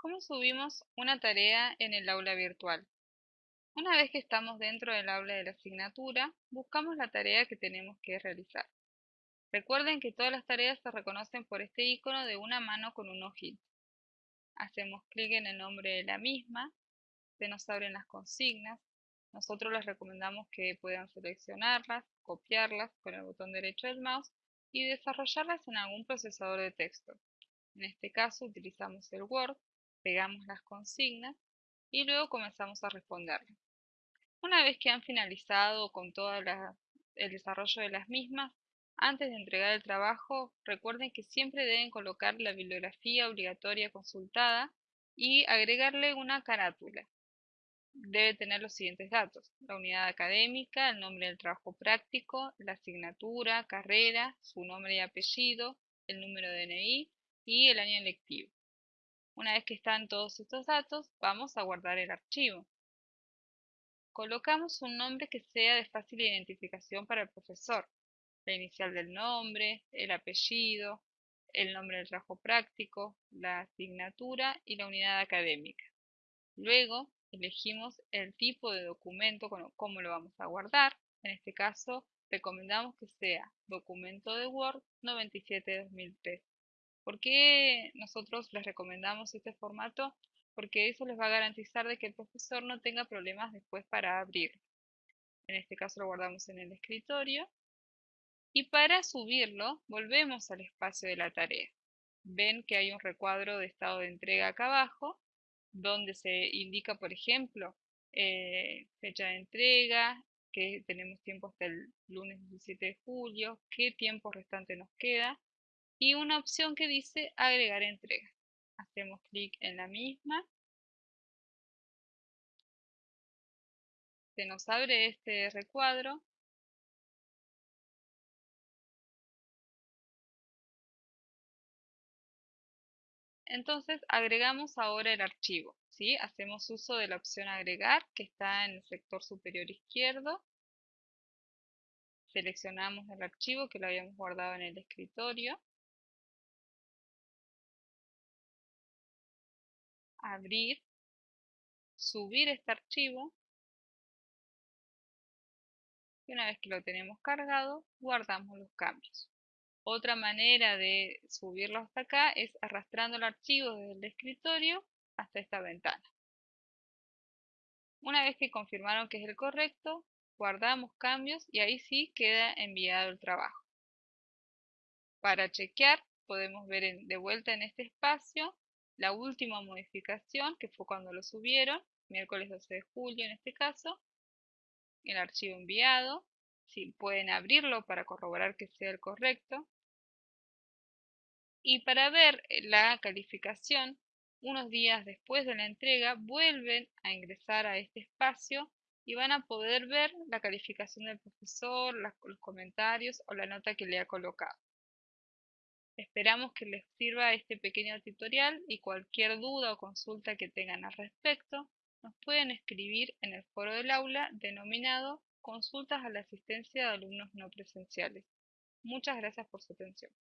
¿Cómo subimos una tarea en el aula virtual? Una vez que estamos dentro del aula de la asignatura, buscamos la tarea que tenemos que realizar. Recuerden que todas las tareas se reconocen por este icono de una mano con un ojito. Hacemos clic en el nombre de la misma, se nos abren las consignas, nosotros les recomendamos que puedan seleccionarlas, copiarlas con el botón derecho del mouse y desarrollarlas en algún procesador de texto. En este caso utilizamos el Word pegamos las consignas y luego comenzamos a responderlas. Una vez que han finalizado con todo el desarrollo de las mismas, antes de entregar el trabajo, recuerden que siempre deben colocar la bibliografía obligatoria consultada y agregarle una carátula. Debe tener los siguientes datos, la unidad académica, el nombre del trabajo práctico, la asignatura, carrera, su nombre y apellido, el número de DNI y el año lectivo. Una vez que están todos estos datos, vamos a guardar el archivo. Colocamos un nombre que sea de fácil identificación para el profesor. La inicial del nombre, el apellido, el nombre del trabajo práctico, la asignatura y la unidad académica. Luego elegimos el tipo de documento, cómo lo vamos a guardar. En este caso, recomendamos que sea documento de Word 97-2003. ¿Por qué nosotros les recomendamos este formato? Porque eso les va a garantizar de que el profesor no tenga problemas después para abrirlo. En este caso lo guardamos en el escritorio. Y para subirlo, volvemos al espacio de la tarea. Ven que hay un recuadro de estado de entrega acá abajo, donde se indica, por ejemplo, eh, fecha de entrega, que tenemos tiempo hasta el lunes 17 de julio, qué tiempo restante nos queda, y una opción que dice agregar entrega. Hacemos clic en la misma. Se nos abre este recuadro. Entonces agregamos ahora el archivo. ¿sí? Hacemos uso de la opción agregar que está en el sector superior izquierdo. Seleccionamos el archivo que lo habíamos guardado en el escritorio. Abrir, subir este archivo y una vez que lo tenemos cargado, guardamos los cambios. Otra manera de subirlo hasta acá es arrastrando el archivo desde el escritorio hasta esta ventana. Una vez que confirmaron que es el correcto, guardamos cambios y ahí sí queda enviado el trabajo. Para chequear podemos ver de vuelta en este espacio la última modificación, que fue cuando lo subieron, miércoles 12 de julio en este caso, el archivo enviado, si pueden abrirlo para corroborar que sea el correcto. Y para ver la calificación, unos días después de la entrega, vuelven a ingresar a este espacio y van a poder ver la calificación del profesor, los comentarios o la nota que le ha colocado. Esperamos que les sirva este pequeño tutorial y cualquier duda o consulta que tengan al respecto nos pueden escribir en el foro del aula denominado Consultas a la asistencia de alumnos no presenciales. Muchas gracias por su atención.